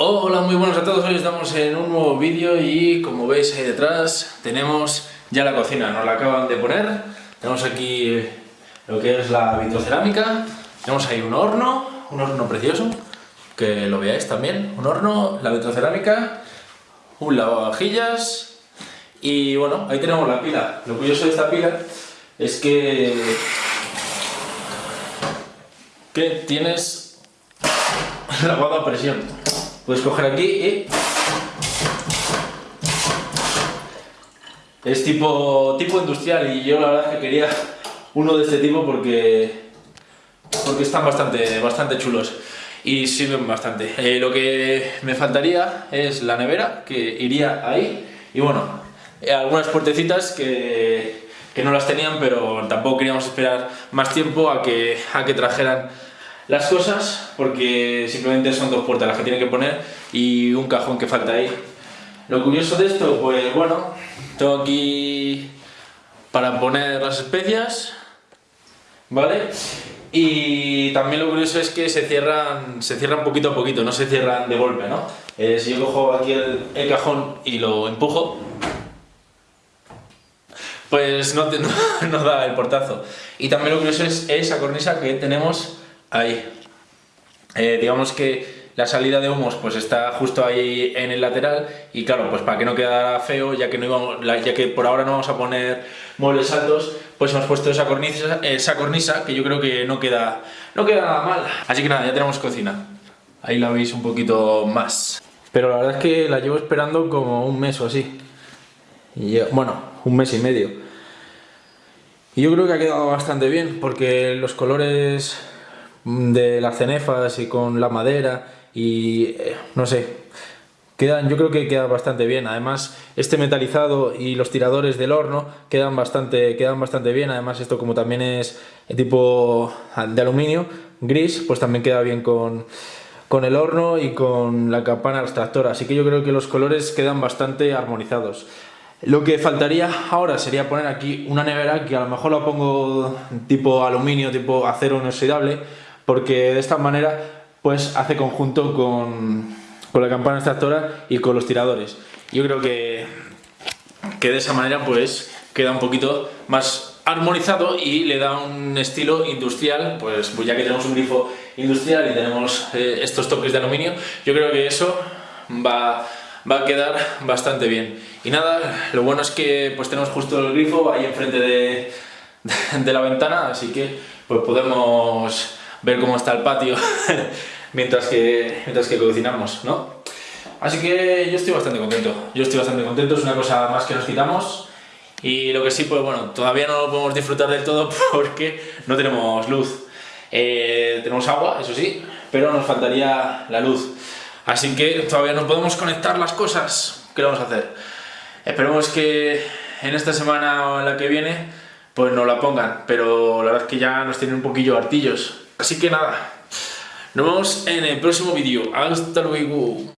Hola, muy buenos a todos, hoy estamos en un nuevo vídeo y como veis ahí detrás tenemos ya la cocina, nos la acaban de poner. Tenemos aquí lo que es la vitrocerámica. Tenemos ahí un horno, un horno precioso que lo veáis también, un horno, la vitrocerámica un lavavajillas y bueno, ahí tenemos la pila. Lo curioso de esta pila es que que tienes lavado a presión Puedes coger aquí y... Es tipo, tipo industrial y yo la verdad que quería uno de este tipo porque, porque están bastante, bastante chulos y sirven bastante. Eh, lo que me faltaría es la nevera, que iría ahí, y bueno, algunas puertecitas que, que, no las tenían, pero tampoco queríamos esperar más tiempo a que, a que trajeran las cosas porque simplemente son dos puertas las que tiene que poner y un cajón que falta ahí. Lo curioso de esto, pues bueno, tengo aquí para poner las especias, ¿vale? Y también lo curioso es que se cierran, se cierran poquito a poquito, no se cierran de golpe, ¿no? Eh, si yo cojo aquí el, cajón y lo empujo, pues no, te, no, da el portazo. Y también lo curioso es esa cornisa que tenemos Ahí. Eh, digamos que la salida de humos pues está justo ahí en el lateral y claro, pues para que no quedara feo, ya que, no ya que por ahora no vamos a poner muebles altos, pues hemos puesto esa cornisa, esa cornisa que yo creo que no queda, no queda nada mal. Así que nada, ya tenemos cocina. Ahí la veis un poquito más. Pero la verdad es que la llevo esperando como un mes o así. Bueno, un mes y medio. Y yo creo que ha quedado bastante bien porque los colores de las cenefas y con la madera y eh, no sé, quedan, yo creo que queda bastante bien. Además, este metalizado y los tiradores del horno quedan bastante, quedan bastante bien. Además, esto como también es tipo de aluminio, gris, pues también queda bien con, con el horno y con la campana extractora. Así que yo creo que los colores quedan bastante armonizados. Lo que faltaría ahora sería poner aquí una nevera que a lo mejor la pongo tipo aluminio, tipo acero inoxidable, porque de esta manera pues hace conjunto con, con la campana extractora y con los tiradores. Yo creo que, que de esa manera pues queda un poquito más armonizado y le da un estilo industrial, pues, pues ya que tenemos un grifo industrial y tenemos eh, estos toques de aluminio, yo creo que eso va, va a quedar bastante bien. Y nada, lo bueno es que pues tenemos justo el grifo ahí enfrente de, de la ventana, así que pues podemos ver cómo está el patio mientras, que, mientras que cocinamos, ¿no? Así que yo estoy bastante contento, yo estoy bastante contento, es una cosa más que nos quitamos y lo que sí, pues bueno, todavía no lo podemos disfrutar del todo porque no tenemos luz. Eh, tenemos agua, eso sí, pero nos faltaría la luz. Así que todavía no podemos conectar las cosas. ¿Qué vamos a hacer? Esperemos que en esta semana o en la que viene pues no la pongan, pero la verdad es que ya nos tienen un poquillo hartillos. Así que nada, nos vemos en el próximo vídeo. Hasta luego.